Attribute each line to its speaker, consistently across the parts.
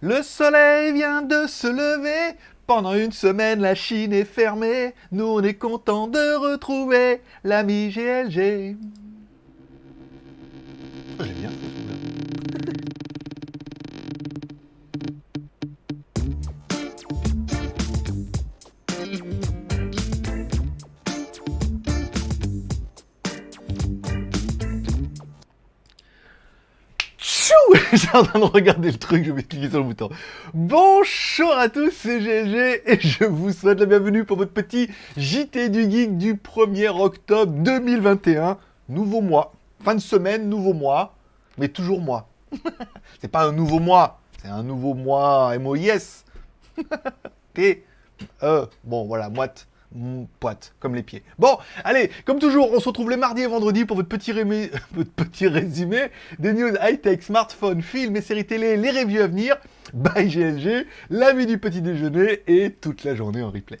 Speaker 1: Le soleil vient de se lever. Pendant une semaine, la Chine est fermée. Nous, on est content de retrouver l'ami GLG. J'ai en train de regarder le truc, je vais cliquer sur le bouton. Bonjour à tous, c'est GG et je vous souhaite la bienvenue pour votre petit JT du Geek du 1er octobre 2021. Nouveau mois, fin de semaine, nouveau mois, mais toujours mois. c'est pas un nouveau mois, c'est un nouveau mois MOIS. T, E, bon voilà, moite. Poite, comme les pieds. Bon, allez, comme toujours, on se retrouve les mardis et vendredis pour votre petit, résumé des news high-tech, smartphones, films et séries télé, les reviews à venir, by GLG, l'avis du petit déjeuner et toute la journée en replay.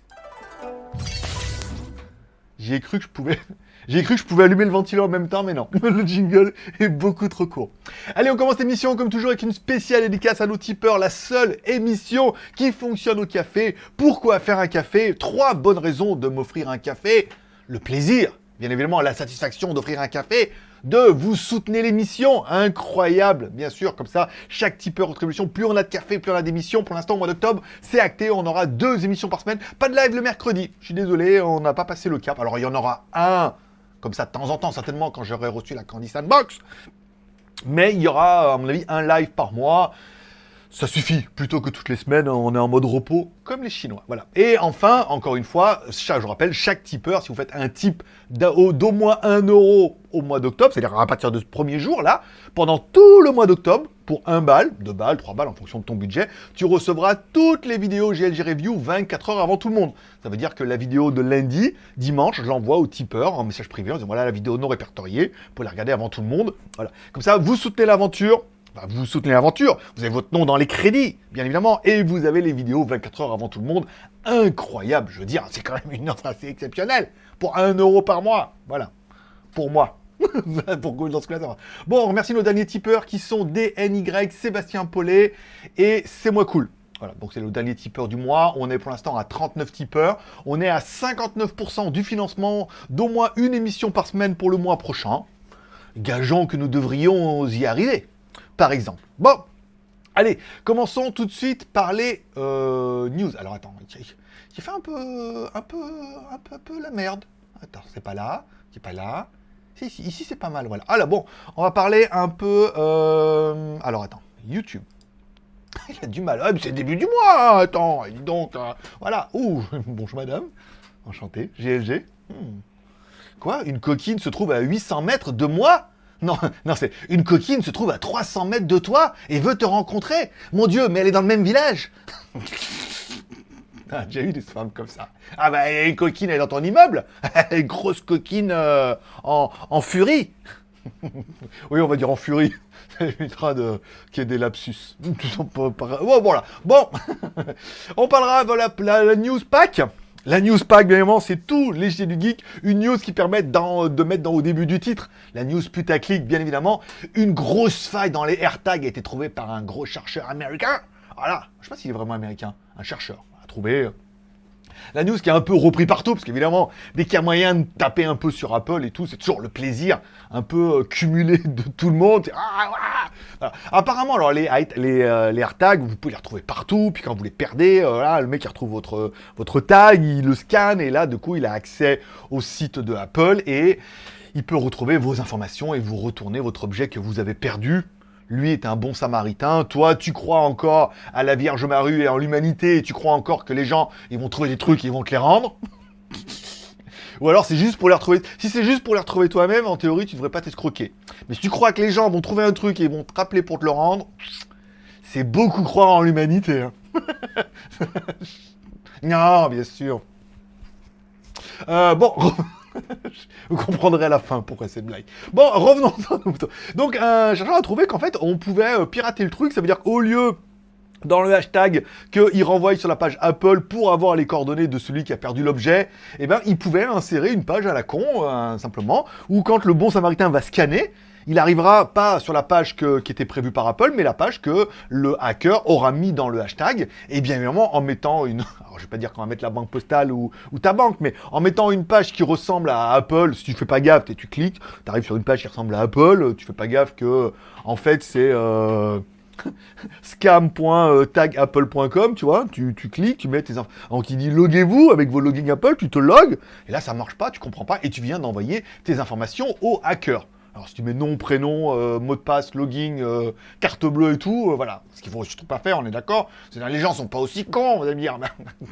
Speaker 1: J'y ai cru que je pouvais... J'ai cru que je pouvais allumer le ventilateur en même temps, mais non, le jingle est beaucoup trop court. Allez, on commence l'émission comme toujours avec une spéciale dédicace à nos tipeurs, la seule émission qui fonctionne au café. Pourquoi faire un café? Trois bonnes raisons de m'offrir un café. Le plaisir, bien évidemment, la satisfaction d'offrir un café. Deux, vous soutenez l'émission, incroyable, bien sûr, comme ça, chaque tipeur contribution, plus on a de café, plus on a d'émissions. Pour l'instant, au mois d'octobre, c'est acté, on aura deux émissions par semaine. Pas de live le mercredi, je suis désolé, on n'a pas passé le cap. Alors, il y en aura un, comme ça, de temps en temps, certainement, quand j'aurai reçu la Candy Sandbox. Mais il y aura, à mon avis, un live par mois. Ça suffit, plutôt que toutes les semaines, on est en mode repos, comme les Chinois. Voilà. Et enfin, encore une fois, je rappelle, chaque tipeur, si vous faites un tip d'au moins 1 euro au mois d'octobre, c'est-à-dire à partir de ce premier jour, là, pendant tout le mois d'octobre, pour 1 balle, 2 balles, 3 balles, en fonction de ton budget, tu recevras toutes les vidéos GLG Review 24 heures avant tout le monde. Ça veut dire que la vidéo de lundi, dimanche, je l'envoie au tipeur en message privé en disant voilà la vidéo non répertoriée, pour la regarder avant tout le monde. Voilà. Comme ça, vous soutenez l'aventure, vous soutenez l'aventure, vous avez votre nom dans les crédits, bien évidemment, et vous avez les vidéos 24 heures avant tout le monde. Incroyable, je veux dire, c'est quand même une offre assez exceptionnelle. Pour 1 euro par mois, voilà. Pour moi. Bon, on remercie nos derniers tipeurs qui sont DNY, Sébastien Paulet et C'est moi cool. Voilà, donc c'est le dernier tipeur du mois. On est pour l'instant à 39 tipeurs. On est à 59% du financement d'au moins une émission par semaine pour le mois prochain. Gageons que nous devrions y arriver, par exemple. Bon, allez, commençons tout de suite par les euh, news. Alors attends, j'ai fait un peu, un peu, un peu, un peu la merde. Attends, c'est pas là, c'est pas là. Ici c'est pas mal, voilà. Alors bon, on va parler un peu... euh, Alors attends, YouTube. Il a du mal. Ah, c'est le début du mois, attends, dis donc. euh, voilà. Ouh, bonjour madame. Enchanté. GLG. Hmm. Quoi Une coquine se trouve à 800 mètres de moi? Non, non, c'est une coquine se trouve à 300 mètres de toi et veut te rencontrer? Mon Dieu, mais elle est dans le même village. Ah, j'ai eu des femmes comme ça. Ah bah, une coquine, elle est dans ton immeuble. une grosse coquine euh, en, en furie. oui, on va dire en furie. Ça évitera de qu'il y ait des lapsus. Bon, voilà. Bon, on parlera de la, news pack. La news pack, bien évidemment, c'est tout léger du geek. Une news qui permet de mettre dans, au début du titre. La news putaclic, bien évidemment. Une grosse faille dans les AirTags a été trouvée par un gros chercheur américain. Voilà. Je sais pas s'il est vraiment américain. Un chercheur la news qui est un peu repris partout, parce qu'évidemment, dès qu'il y a moyen de taper un peu sur Apple et tout, c'est toujours le plaisir un peu euh, cumulé de tout le monde. Ah, ah Voilà. Apparemment, alors les, les, euh, les vous pouvez les retrouver partout, puis quand vous les perdez, euh, le mec il retrouve votre, votre tag, il le scanne, et là, du coup, il a accès au site de Apple, et il peut retrouver vos informations et vous retourner votre objet que vous avez perdu. Lui est un bon samaritain. Toi, tu crois encore à la Vierge Marie et en l'humanité. Et tu crois encore que les gens, ils vont trouver des trucs et ils vont te les rendre? Ou alors c'est juste pour les retrouver. Si c'est juste pour les retrouver toi-même, en théorie, tu devrais pas t'escroquer. Mais si tu crois que les gens vont trouver un truc et ils vont te rappeler pour te le rendre, c'est beaucoup croire en l'humanité. hein. non, bien sûr. Euh, bon, vous comprendrez à la fin pourquoi cette blague. Bon, revenons à nos moutons. Donc, un chercheur a trouvé qu'en fait, on pouvait euh, pirater le truc. Ça veut dire qu'au lieu dans le hashtag qu'il renvoie sur la page Apple pour avoir les coordonnées de celui qui a perdu l'objet, eh ben, il pouvait insérer une page à la con, euh, simplement, où quand le bon samaritain va scanner, il arrivera pas sur la page qui était prévue par Apple, mais la page que le hacker aura mis dans le hashtag, et bien évidemment en mettant une... Alors je vais pas dire qu'on va mettre la banque postale ou, ta banque, mais en mettant une page qui ressemble à Apple, si tu fais pas gaffe, tu cliques, tu arrives sur une page qui ressemble à Apple, tu fais pas gaffe que, en fait, c'est... Euh scam.tagapple.com, tu vois, tu, cliques, tu mets tes infos. Donc il dit loguez-vous avec vos logins Apple, tu te logs, et là ça marche pas, tu comprends pas, et tu viens d'envoyer tes informations au hacker. Alors si tu mets nom, prénom, euh, mot de passe, login, euh, carte bleue et tout, euh, voilà. Ce qu'il faut surtout pas faire, on est d'accord. Les gens sont pas aussi cons, vous allez me dire.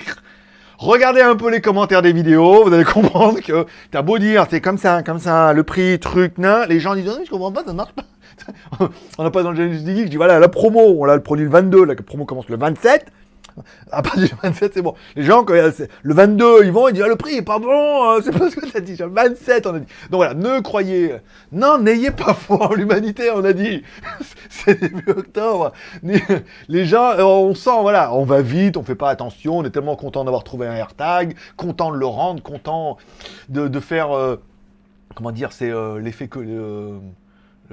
Speaker 1: Regardez un peu les commentaires des vidéos, vous allez comprendre que t'as beau dire c'est comme ça, comme ça, le prix, truc, nain, les gens disent non, je comprends pas, ça marche pas. on n'a pas dans le Genesis Geek, je dis voilà, la promo, on l'a le produit le 22, la promo commence le 27. À partir du 27, c'est bon. Les gens, quand le 22, ils vont, ils disent, ah, le prix bon, hein, c'est pas ce que t'as dit. Le 27, on a dit. Donc voilà, ne croyez, non, n'ayez pas foi en l'humanité, on a dit. c'est début octobre. Les gens, euh, on sent, voilà, on va vite, on fait pas attention, on est tellement content d'avoir trouvé un AirTag, content de le rendre, content de, faire, euh, comment dire, c'est euh, l'effet que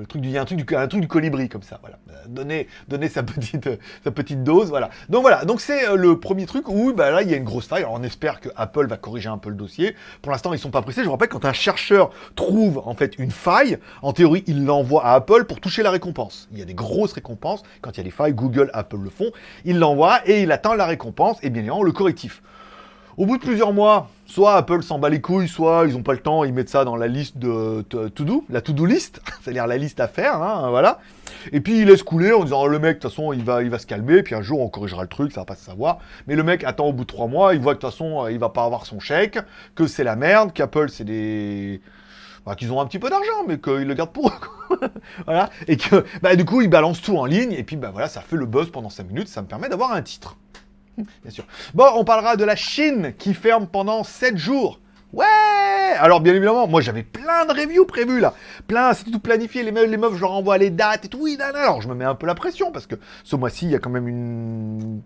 Speaker 1: truc du, un, truc du, colibri comme ça, voilà. Donner, donner sa, petite, sa petite dose, voilà. Donc voilà, donc c'est euh, le premier truc où bah, là il y a une grosse faille. On espère que Apple va corriger un peu le dossier. Pour l'instant ils sont pas pressés. Je vous rappelle quand un chercheur trouve en fait une faille, en théorie il l'envoie à Apple pour toucher la récompense. Il y a des grosses récompenses quand il y a des failles, Google, Apple le font. Il l'envoie et il attend la récompense et bien évidemment le correctif. Au bout de plusieurs mois, soit Apple s'en bat les couilles, soit ils n'ont pas le temps, ils mettent ça dans la liste de to-do, la to-do list, c'est-à-dire la liste à faire, hein, voilà. Et puis ils laissent couler en disant, le mec, de toute façon, il va, se calmer, puis un jour on corrigera le truc, ça va pas se savoir. Mais le mec attend au bout de trois mois, il voit que de toute façon, il va pas avoir son chèque, que c'est la merde, qu'Apple c'est des... Bah, qu'ils ont un petit peu d'argent, mais qu'ils le gardent pour eux. voilà. Et que, bah, du coup, ils balancent tout en ligne, et puis, bah, voilà, ça fait le buzz pendant 5 minutes, ça me permet d'avoir un titre. bien sûr. Bon, on parlera de la Chine qui ferme pendant 7 jours. Ouais Alors bien évidemment, moi j'avais plein de reviews prévues là. Plein, c'était tout planifié, les meufs, les meufs, je leur envoie les dates et tout. Oui, alors je me mets un peu la pression parce que ce mois-ci, il y a quand même une...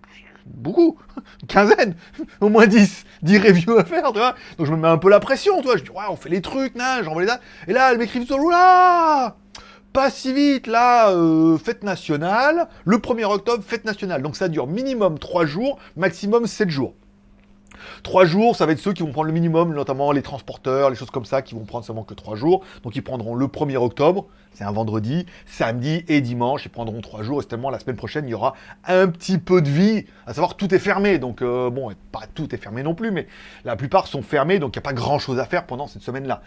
Speaker 1: Beaucoup, une quinzaine, au moins 10, 10 reviews à faire, tu vois. Donc je me mets un peu la pression, tu. Je dis, ouais, on fait les trucs, j'envoie les dates. Et là, elle m'écrit tout, là pas si vite, là, euh, fête nationale, le 1er octobre, fête nationale. Donc ça dure minimum 3 jours, maximum 7 jours. 3 jours, ça va être ceux qui vont prendre le minimum, notamment les transporteurs, les choses comme ça, qui vont prendre seulement que 3 jours. Donc ils prendront le 1er octobre, c'est un vendredi, samedi et dimanche, ils prendront 3 jours. Et tellement la semaine prochaine, il y aura un petit peu de vie, à savoir tout est fermé. Donc euh, bon, pas tout est fermé non plus, mais la plupart sont fermés, donc il n'y a pas grand chose à faire pendant cette semaine-là.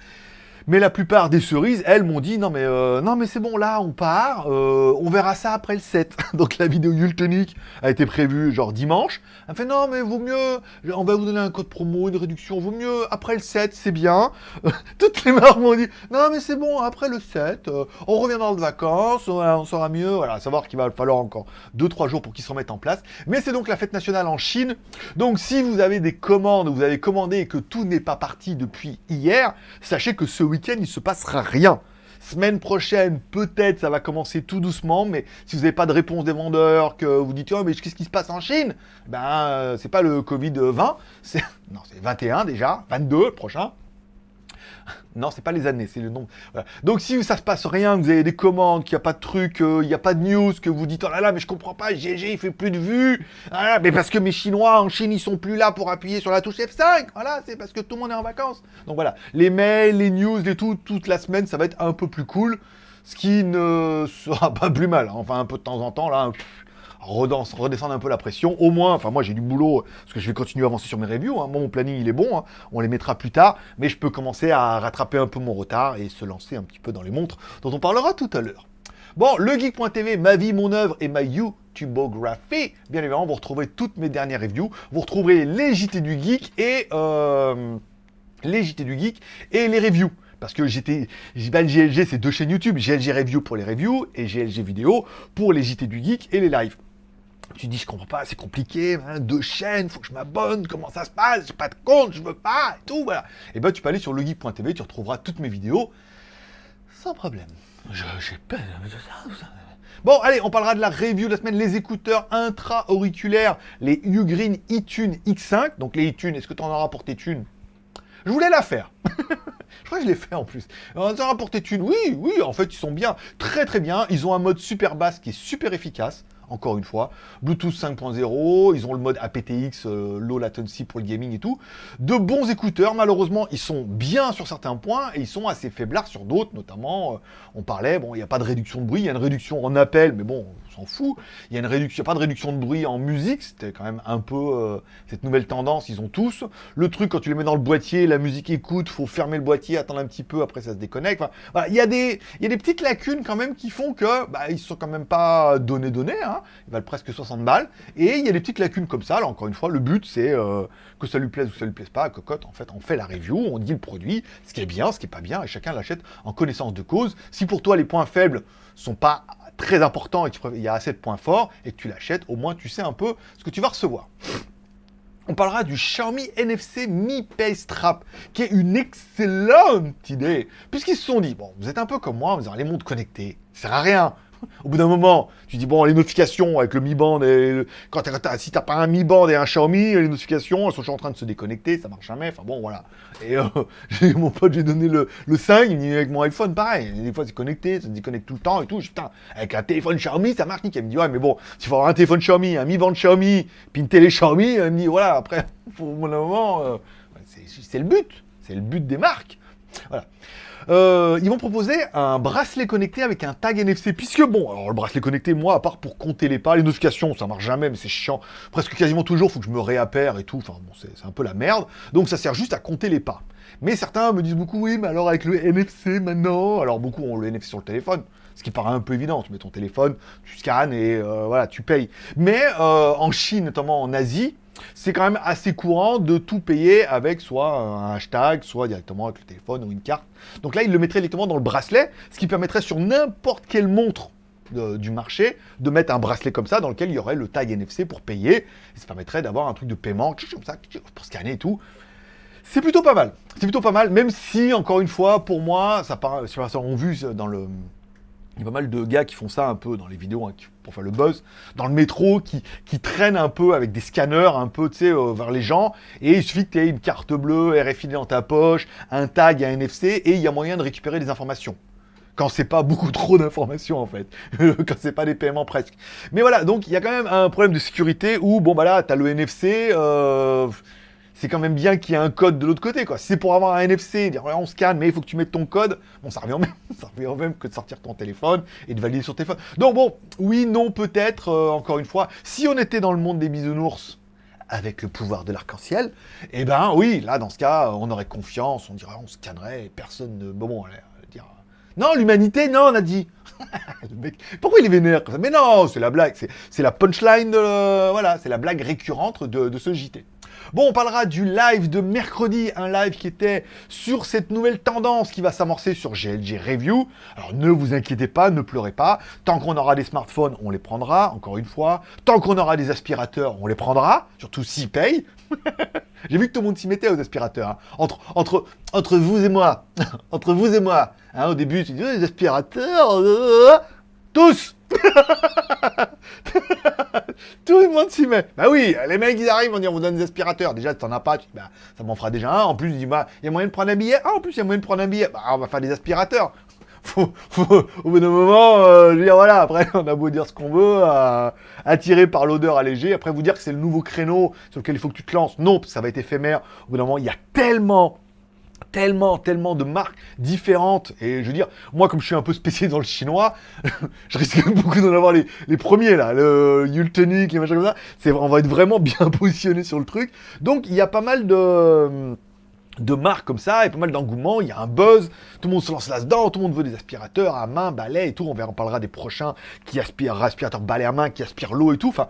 Speaker 1: Mais la plupart des cerises, elles m'ont dit non mais euh, non mais c'est bon là on part, euh, on verra ça après le 7. Donc la vidéo Yultonic a été prévue genre dimanche. Elle fait non mais vaut mieux, on va vous donner un code promo, une réduction, vaut mieux après le 7, c'est bien. Toutes les marques m'ont dit non mais c'est bon après le 7, euh, on reviendra de vacances, on, saura mieux, voilà, savoir qu'il va falloir encore 2-3 jours pour qu'ils se remettent en place. Mais c'est donc la fête nationale en Chine. Donc si vous avez des commandes, vous avez commandé et que tout n'est pas parti depuis hier, sachez que ce week il se passera rien. Semaine prochaine, peut-être ça va commencer tout doucement, mais si vous n'avez pas de réponse des vendeurs, que vous dites oh, mais qu'est-ce qui se passe en Chine? Ben euh, c'est pas le Covid 20, c'est non c'est 21 déjà, 22 le prochain. Non, c'est pas les années, c'est le nombre. Donc si ça se passe rien, vous avez des commandes, qu'il n'y a pas de truc, euh, il n'y a pas de news, que vous dites oh là là, mais je comprends pas, GG il fait plus de vues. Ah, mais parce que mes Chinois en Chine ils sont plus là pour appuyer sur la touche F5. Voilà, c'est parce que tout le monde est en vacances. Donc voilà, les mails, les news, les tout, toute la semaine, ça va être un peu plus cool. Ce qui ne sera pas plus mal. Hein. Enfin, un peu de temps en temps, là, redescendre un peu la pression. Au moins, enfin moi j'ai du boulot, parce que je vais continuer à avancer sur mes reviews. Hein. mon planning il est bon, hein. on les mettra plus tard, mais je peux commencer à rattraper un peu mon retard et se lancer un petit peu dans les montres, dont on parlera tout à l'heure. Bon, le geek.tv, ma vie, mon œuvre et ma YouTubeographie. Bien évidemment, vous retrouverez toutes mes dernières reviews. Vous retrouverez les JT du geek et euh, les JT du geek et les reviews. Parce que j'étais, GLG, c'est deux chaînes YouTube. GLG Review pour les reviews et GLG Vidéo pour les JT du Geek et les lives. Tu dis, je comprends pas, c'est compliqué, hein, deux chaînes, faut que je m'abonne, comment ça se passe, j'ai pas de compte, je veux pas, et tout, voilà. Et ben, tu peux aller sur legeek.tv, tu retrouveras toutes mes vidéos sans problème. De ça. Bon, allez, on parlera de la review de la semaine, les écouteurs intra-auriculaires, les Ugreen eTune X5. Donc les eTune, est-ce que tu en auras pour tes Je voulais la faire. Je crois que je l'ai fait en plus. On a rapporté une. Oui, oui, en fait, ils sont bien. Très, très bien. Ils ont un mode super basse qui est super efficace encore une fois. Bluetooth 5.0, ils ont le mode aptX, euh, low latency pour le gaming et tout. De bons écouteurs, malheureusement, ils sont bien sur certains points et ils sont assez faiblards sur d'autres, notamment, euh, on parlait, bon, il n'y a pas de réduction de bruit, il y a une réduction en appel, mais bon, on s'en fout. Il y a une réduction, pas de réduction de bruit en musique, c'était quand même un peu euh, cette nouvelle tendance, ils ont tous. Le truc, quand tu les mets dans le boîtier, la musique écoute, faut fermer le boîtier, attendre un petit peu, après ça se déconnecte. Voilà, il y, a des, il y a des petites lacunes quand même qui font que, bah, ils sont quand même pas donnés donnés, hein. Ils valent presque 60 balles. Et il y a des petites lacunes comme ça. Là, encore une fois, le but, c'est euh, que ça lui plaise ou ça lui plaise pas. À Cocotte, en fait, on fait la review, on dit le produit, ce qui est bien, ce qui est pas bien, et chacun l'achète en connaissance de cause. Si pour toi, les points faibles sont pas très importants et qu'il y a assez de points forts, et que tu l'achètes, au moins, tu sais un peu ce que tu vas recevoir. On parlera du Xiaomi NFC Mi Pay Strap, qui est une excellente idée, puisqu'ils se sont dit, bon, vous êtes un peu comme moi, vous avez les montres connectées, ça sert à rien, au bout d'un moment, tu dis, bon, les notifications avec le Mi Band, et quand si t'as pas un Mi Band et un Xiaomi, les notifications, elles sont en train de se déconnecter, ça marche jamais, enfin bon, voilà. Et euh, mon pote, j'ai donné le, le 5, il me dit, avec mon iPhone, pareil, des fois c'est connecté, ça se déconnecte tout le temps et tout, putain, avec un téléphone Xiaomi, ça marche nickel. Il me dit, ouais, mais bon, s'il faut avoir un téléphone Xiaomi, un Mi Band Xiaomi, puis une télé Xiaomi, il me dit, voilà, après, bout d'un moment, euh, c'est le but, c'est le but des marques. Voilà. Euh, ils vont proposer un bracelet connecté avec un tag NFC, puisque bon, alors le bracelet connecté, moi, à part pour compter les pas, les notifications, ça marche jamais, mais c'est chiant, presque quasiment toujours, faut que je me réappère et tout, enfin bon, c'est un peu la merde, donc ça sert juste à compter les pas. Mais certains me disent beaucoup, oui, mais alors avec le NFC maintenant, alors beaucoup ont le NFC sur le téléphone, ce qui paraît un peu évident, tu mets ton téléphone, tu scannes et euh, voilà, tu payes. Mais euh, en Chine, notamment en Asie, c'est quand même assez courant de tout payer avec soit un hashtag, soit directement avec le téléphone ou une carte. Donc là, il le mettrait directement dans le bracelet, ce qui permettrait sur n'importe quelle montre du marché de mettre un bracelet comme ça dans lequel il y aurait le tag NFC pour payer. Et ça permettrait d'avoir un truc de paiement comme ça pour scanner et tout. C'est plutôt pas mal. C'est plutôt pas mal, même si, encore une fois, pour moi, ça paraît, on vu dans le, il y a pas mal de gars qui font ça un peu dans les vidéos hein, pour faire le buzz, dans le métro, qui, qui traînent un peu avec des scanners un peu, tu sais, euh, vers les gens, et il suffit que tu aies une carte bleue, RFID dans ta poche, un tag, un NFC, et il y a moyen de récupérer des informations. Quand c'est pas beaucoup trop d'informations, en fait. quand c'est pas des paiements presque. Mais voilà, donc il y a quand même un problème de sécurité où, bon, bah là, tu as le NFC, euh, c'est quand même bien qu'il y ait un code de l'autre côté, quoi. Si c'est pour avoir un NFC, dire on scanne, mais il faut que tu mettes ton code, bon, ça revient même, ça même que de sortir ton téléphone et de valider sur téléphone. Donc bon, oui, non, peut-être, euh, encore une fois, si on était dans le monde des bisounours, avec le pouvoir de l'arc-en-ciel, eh ben oui, là, dans ce cas, on aurait confiance, on dirait, on scannerait, personne ne... Bon, bon, allez, dire... Non, l'humanité, non, on a dit. pourquoi il est vénère comme ça? Mais non, c'est la blague, c'est la punchline de... Voilà, c'est la blague récurrente de ce JT. Bon, on parlera du live de mercredi, un live qui était sur cette nouvelle tendance qui va s'amorcer sur GLG Review. Alors ne vous inquiétez pas, ne pleurez pas. Tant qu'on aura des smartphones, on les prendra, encore une fois. Tant qu'on aura des aspirateurs, on les prendra, surtout s'ils payent. J'ai vu que tout le monde s'y mettait aux aspirateurs. Hein. Entre, vous et moi, entre vous et moi, hein, au début, tu dis, oh, aspirateurs, euh, tous Tout le monde s'y met. Bah oui, les mecs, ils arrivent, on dit, on vous donne des aspirateurs. Déjà, t'en as pas, tu bah, ça m'en fera déjà un. En plus, bah, il y a moyen de prendre un billet. Ah, en plus, il y a moyen de prendre un billet. Bah, on va faire des aspirateurs. Au bout d'un moment, euh, je veux dire, voilà, après, on a beau dire ce qu'on veut, euh, attiré par l'odeur allégée, après vous dire que c'est le nouveau créneau sur lequel il faut que tu te lances. Non, ça va être éphémère. Au bout d'un moment, il y a tellement tellement, tellement de marques différentes. Et je veux dire, moi, comme je suis un peu spécialisé dans le chinois, je risque beaucoup d'en avoir les, premiers, là, le Yultonic, les machins comme ça. On va être vraiment bien positionné sur le truc. Donc, il y a pas mal de marques comme ça, et pas mal d'engouement, il y a un buzz, tout le monde se lance là-dedans, tout le monde veut des aspirateurs à main, balai et tout, on verra, on parlera des prochains qui aspirent, aspirateurs balai à main, qui aspirent l'eau et tout, enfin,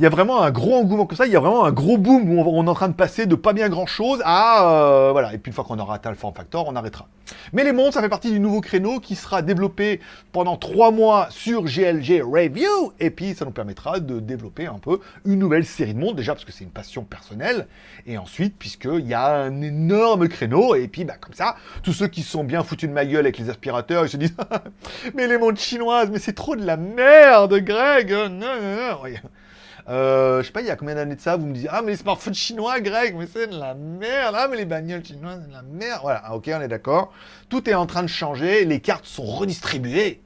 Speaker 1: il y a vraiment un gros engouement comme ça, il y a vraiment un gros boom où on, est en train de passer de pas bien grand chose à... Euh, voilà, et puis une fois qu'on aura atteint le form factor, on arrêtera. Mais les montres, ça fait partie du nouveau créneau qui sera développé pendant trois mois sur GLG Review, et puis ça nous permettra de développer un peu une nouvelle série de montres, déjà parce que c'est une passion personnelle, et ensuite puisqu'il y a un énorme créneau, et puis bah, comme ça, tous ceux qui sont bien foutus de ma gueule avec les aspirateurs, ils se disent « Mais les montres chinoises, mais c'est trop de la merde, Greg non, non, non. Euh, je sais pas, il y a combien d'années de ça, vous me dites « Ah, mais les smartphones chinois, Greg, mais c'est de la merde Ah, mais les bagnoles chinoises, c'est de la merde !» Voilà, ah, ok, on est d'accord. Tout est en train de changer, les cartes sont redistribuées.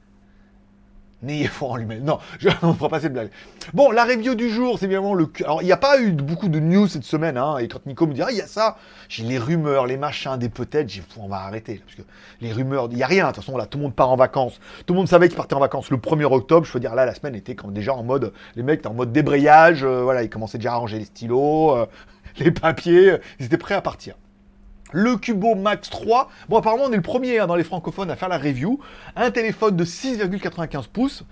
Speaker 1: N'ayez en lui-même. Non, je, ne fera pas cette blague. Bon, la review du jour, c'est bien le... Alors, il n'y a pas eu beaucoup de news cette semaine, hein, et quand Nico me dit « Ah, il y a ça !» J'ai les rumeurs, les machins, des peut-être, j'ai on va arrêter, parce que les rumeurs, il n'y a rien, de toute façon, là, tout le monde part en vacances. Tout le monde savait qu'ils partaient en vacances le 1er octobre, je veux dire, là, la semaine était quand, déjà en mode... Les mecs étaient en mode débrayage, euh, voilà, ils commençaient déjà à ranger les stylos, euh, les papiers, ils étaient prêts à partir le Cubo Max 3. Bon, apparemment, on est le premier hein, dans les francophones à faire la review. Un téléphone de 6,95 pouces,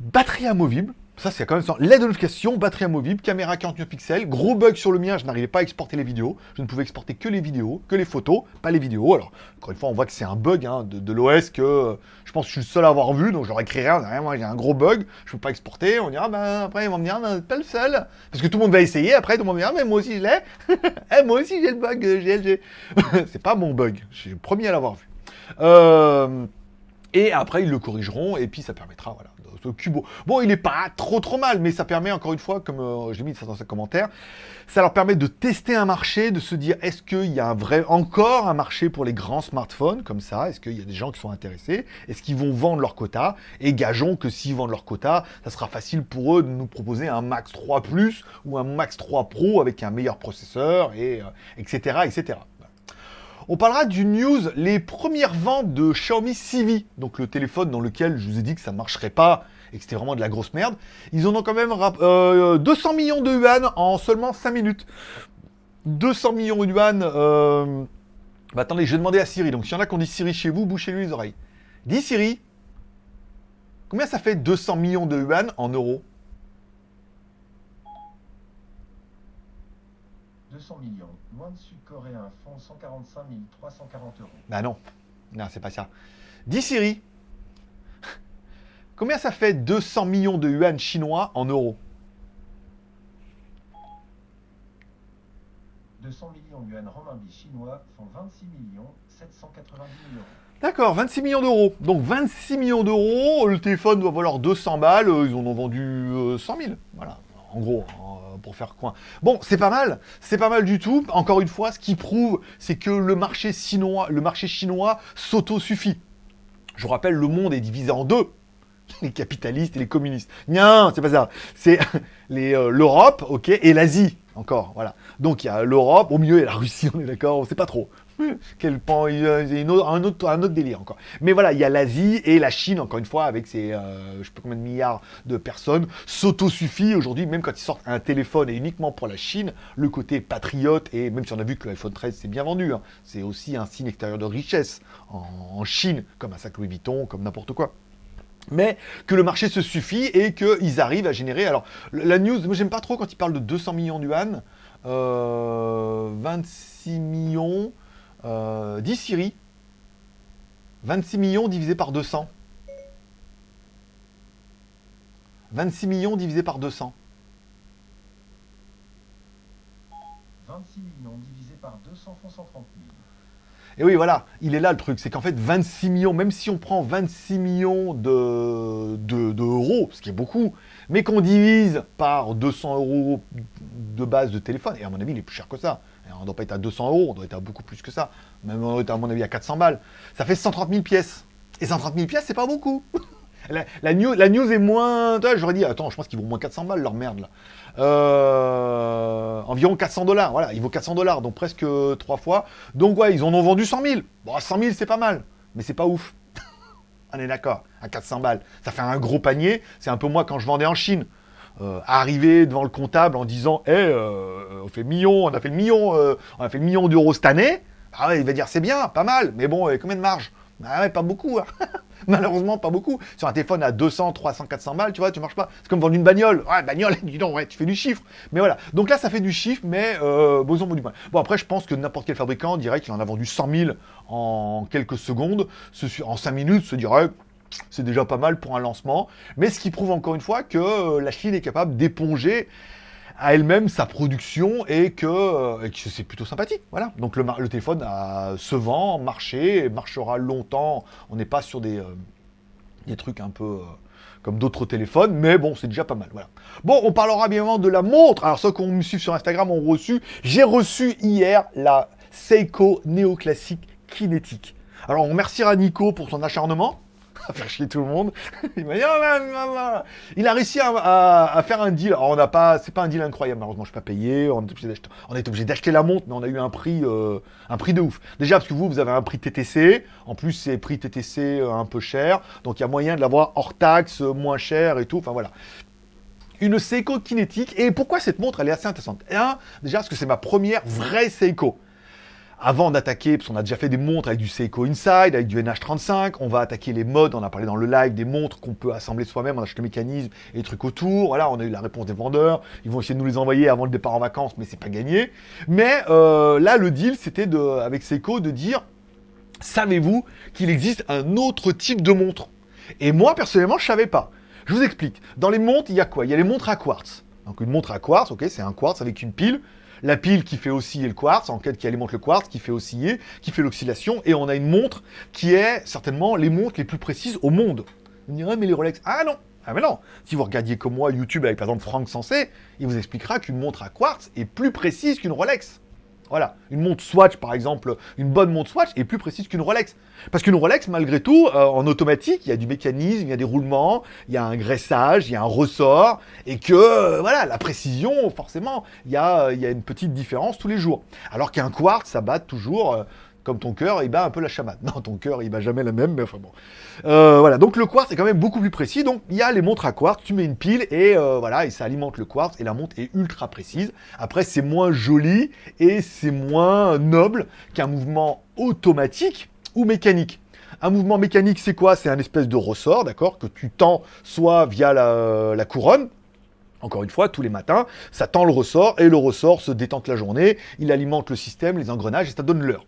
Speaker 1: batterie amovible, ça, c'est quand même. L'aide de notification, batterie amovible, caméra 49 pixels. Gros bug sur le mien, je n'arrivais pas à exporter les vidéos. Je ne pouvais exporter que les vidéos, que les photos, pas les vidéos. Alors, encore une fois, on voit que c'est un bug hein, de, l'OS que euh, je pense que je suis le seul à avoir vu, donc leur écris rien. Moi, j'ai un gros bug, je ne peux pas exporter. On dira, ben, après, ils vont me dire, ben, pas le seul. Parce que tout le monde va essayer. Après, tout le monde va dire, mais moi aussi, je l'ai. Eh, moi aussi, j'ai le bug GLG. c'est pas mon bug. Je suis le premier à l'avoir vu. Euh, et après, ils le corrigeront, et puis ça permettra, voilà, Bon, il n'est pas trop trop mal, mais ça permet, encore une fois, comme euh, j'ai mis ça dans ces commentaires, ça leur permet de tester un marché, de se dire, est-ce qu'il y a un vrai, encore un marché pour les grands smartphones, comme ça? Est-ce qu'il y a des gens qui sont intéressés? Est-ce qu'ils vont vendre leur quota? Et gageons que s'ils vendent leur quota, ça sera facile pour eux de nous proposer un Max 3 Plus ou un Max 3 Pro avec un meilleur processeur, et etc., euh, etc. On parlera du news, les premières ventes de Xiaomi Civi, donc le téléphone dans lequel je vous ai dit que ça ne marcherait pas et que c'était vraiment de la grosse merde. Ils en ont quand même 200 euh, millions de yuan en seulement 5 minutes. 200 millions de yuan. Euh... Bah, attendez, je vais demander à Siri. Donc s'il y en a qui ont dit Siri chez vous, bouchez-lui les oreilles. Dis Siri, combien ça fait 200 millions de yuan en euros?
Speaker 2: 200 millions. Moins de sud-coréens font 145 340 euros.
Speaker 1: Bah non. Non, c'est pas ça. Dis Siri. Combien ça fait 200 millions de yuan chinois en euros?
Speaker 2: 200 millions de yuan renminbi chinois font 26 millions 790 000 euros.
Speaker 1: D'accord, 26 millions d'euros. Donc 26 millions d'euros, le téléphone doit valoir 200 balles, ils en ont vendu 100 euh, 000. Voilà, en gros. Hein pour faire coin. Bon, c'est pas mal, c'est pas mal du tout. Encore une fois, ce qui prouve, c'est que le marché chinois, le marché chinois s'auto-suffit. Je vous rappelle, le monde est divisé en deux. Les capitalistes et les communistes. Non, c'est pas ça. C'est euh, l'Europe, ok, et l'Asie, encore, voilà. Donc il y a l'Europe, au milieu a la Russie, on est d'accord, on sait pas trop. Quel pan, il y a un, autre, un autre délire encore. Mais voilà, il y a l'Asie et la Chine, encore une fois, avec ses, euh, je sais pas combien de milliards de personnes, s'auto-suffit aujourd'hui, même quand ils sortent un téléphone et uniquement pour la Chine, le côté patriote, et même si on a vu que l'iPhone 13 s'est bien vendu, hein, c'est aussi un signe extérieur de richesse en, Chine, comme un sac Louis Vuitton, comme n'importe quoi mais que le marché se suffit et qu'ils arrivent à générer... Alors, la news, moi j'aime pas trop quand ils parlent de 200 millions d'yuan, euh, 26 millions, euh, 10 Siri. 26 millions divisé par 200. 26 millions divisé par 200.
Speaker 2: 26 millions divisé par 200 font 130 000.
Speaker 1: Et oui, voilà, il est là le truc, c'est qu'en fait 26 millions, même si on prend 26 millions de, de, euros, ce qui est beaucoup, mais qu'on divise par 200 euros de base de téléphone, et à mon avis il est plus cher que ça, on ne doit pas être à 200 euros, on doit être à beaucoup plus que ça. Même on doit à mon avis à 400 balles. Ça fait 130 000 pièces. Et 130 000 pièces, c'est pas beaucoup. la, news, la, news, est moins... J'aurais dit, attends, je pense qu'ils vont moins 400 balles, leur merde, là. Euh, environ 400 dollars, voilà, il vaut 400 dollars, donc presque 3 fois. Donc ouais, ils en ont vendu 100 000. Bon, 100 000, c'est pas mal, mais c'est pas ouf. on est d'accord, à 400 balles. Ça fait un gros panier, c'est un peu moi quand je vendais en Chine. Euh, arriver devant le comptable en disant Eh, on fait million, on a fait le million, euh, on a fait le million d'euros cette année. Ah il va dire c'est bien, pas mal, mais bon, combien de marge? Ah ouais, pas beaucoup. Hein. Malheureusement, pas beaucoup. Sur un téléphone à 200, 300, 400 balles, tu vois, tu marches pas. C'est comme vendre une bagnole. Ouais, bagnole, dis donc, ouais, tu fais du chiffre. Mais voilà. Donc là, ça fait du chiffre, mais euh, bon, du mal. Bon, après, je pense que n'importe quel fabricant dirait qu'il en a vendu 100 000 en quelques secondes. En 5 minutes, se dirait c'est déjà pas mal pour un lancement. Mais ce qui prouve encore une fois que euh, la Chine est capable d'éponger à elle-même sa production et que, euh, c'est plutôt sympathique. Voilà. Donc le, téléphone se vend, marché, marchera longtemps. On n'est pas sur des, euh, des trucs un peu comme d'autres téléphones, mais bon, c'est déjà pas mal. Voilà. Bon, on parlera bien évidemment de la montre. Alors ceux qui me suivent sur Instagram ont reçu. J'ai reçu hier la Seiko néoclassique kinétique. Alors on remerciera Nico pour son acharnement faire chier tout le monde. il dit, oh, il a réussi à, faire un deal. Alors, on n'a pas, c'est pas un deal incroyable, malheureusement, je suis pas payé. On est obligé d'acheter la montre, mais on a eu un prix, euh, un prix de ouf. Déjà, parce que vous, vous avez un prix TTC. En plus, c'est prix TTC euh, un peu cher. Donc, il y a moyen de l'avoir hors taxe, euh, moins cher et tout. Enfin, voilà une Seiko kinétique. Et pourquoi cette montre, elle est assez intéressante? Un, déjà parce que c'est ma première vraie Seiko avant d'attaquer, parce qu'on a déjà fait des montres avec du Seiko Inside, avec du NH35, on va attaquer les modes, on a parlé dans le live des montres qu'on peut assembler soi-même, on achète le mécanisme et les trucs autour, voilà, on a eu la réponse des vendeurs, ils vont essayer de nous les envoyer avant le départ en vacances, mais c'est pas gagné. Mais euh, là, le deal, c'était de, avec Seiko de dire, savez-vous qu'il existe un autre type de montre? Et moi, personnellement, je savais pas. Je vous explique. Dans les montres, il y a quoi? Il y a les montres à quartz. Donc une montre à quartz, ok, c'est un quartz avec une pile la pile qui fait osciller le quartz, en fait qui alimente le quartz, qui fait osciller, qui fait l'oscillation, et on a une montre qui est certainement les montres les plus précises au monde. Vous me direz, mais les Rolex, ah non ah mais non Si vous regardiez comme moi YouTube avec par exemple Franck Sensé, il vous expliquera qu'une montre à quartz est plus précise qu'une Rolex. Voilà, une montre Swatch par exemple, une bonne montre Swatch est plus précise qu'une Rolex. Parce qu'une Rolex, malgré tout, euh, en automatique, il y a du mécanisme, il y a des roulements, il y a un graissage, il y a un ressort, et que, euh, voilà, la précision, forcément, il y, a, il y a une petite différence tous les jours. Alors qu'un quartz, ça bat toujours euh, comme ton cœur, il bat un peu la chamade. Non, ton cœur, il bat jamais la même, mais enfin bon. Euh, voilà, donc le quartz est quand même beaucoup plus précis. Donc il y a les montres à quartz, tu mets une pile et euh, voilà, et ça alimente le quartz et la montre est ultra précise. Après, c'est moins joli et c'est moins noble qu'un mouvement automatique ou mécanique. Un mouvement mécanique, c'est quoi? C'est un espèce de ressort, d'accord, que tu tends soit via la, la couronne, encore une fois, tous les matins, ça tend le ressort et le ressort se détente la journée, il alimente le système, les engrenages et ça donne l'heure.